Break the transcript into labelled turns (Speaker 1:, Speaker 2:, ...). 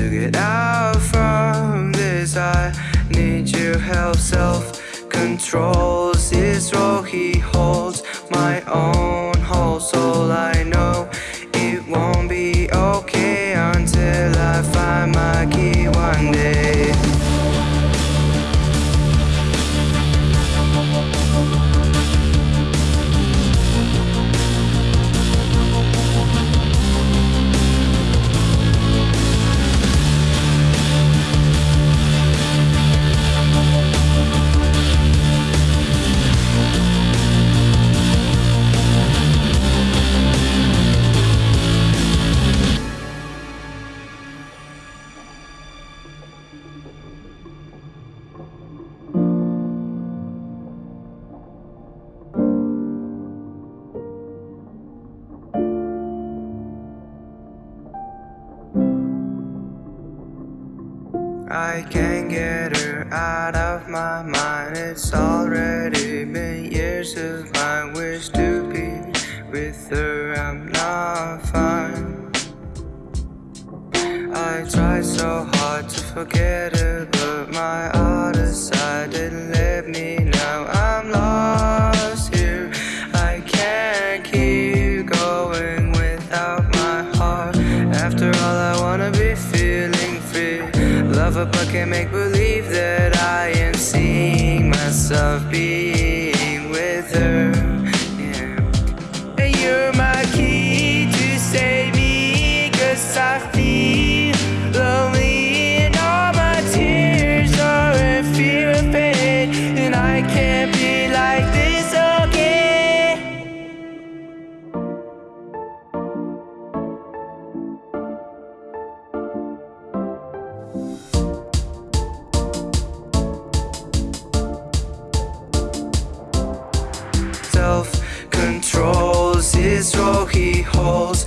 Speaker 1: to get out from this. I need your help. Self controls this role he holds? My own I can't get her out of my mind. It's already been years of my wish to be with her. I'm not fine. I tried so hard to forget her But my other side didn't let me. Now I'm lost here. I can't keep going without my heart. After all I wanna be feeling free Love her but can't make believe that I am seeing myself being with her Self-control